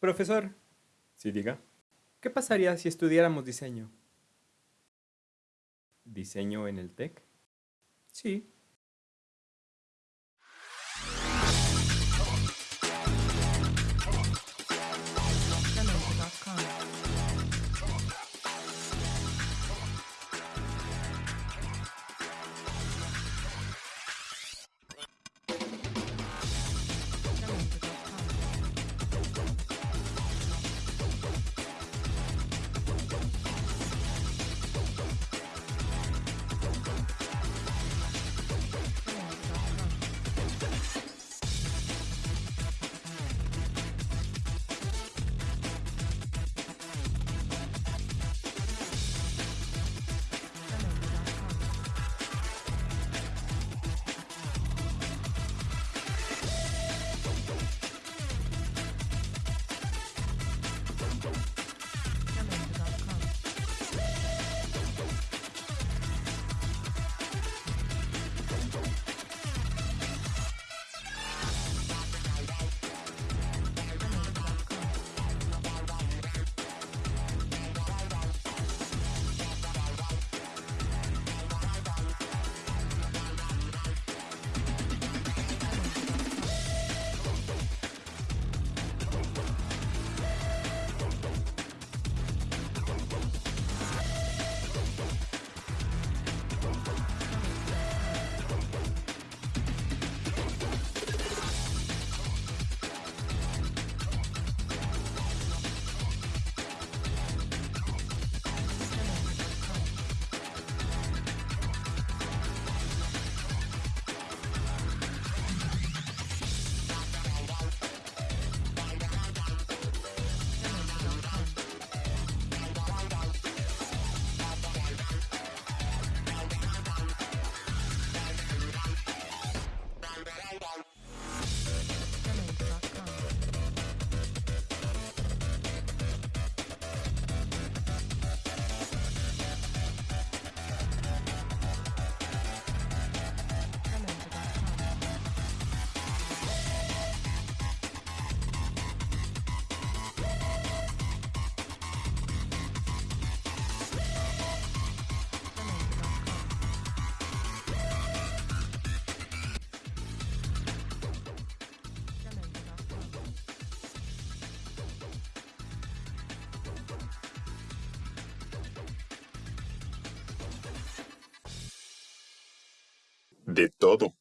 Profesor, Sí, diga. ¿qué pasaría si estudiáramos diseño? ¿Diseño en el TEC? Sí. De todo.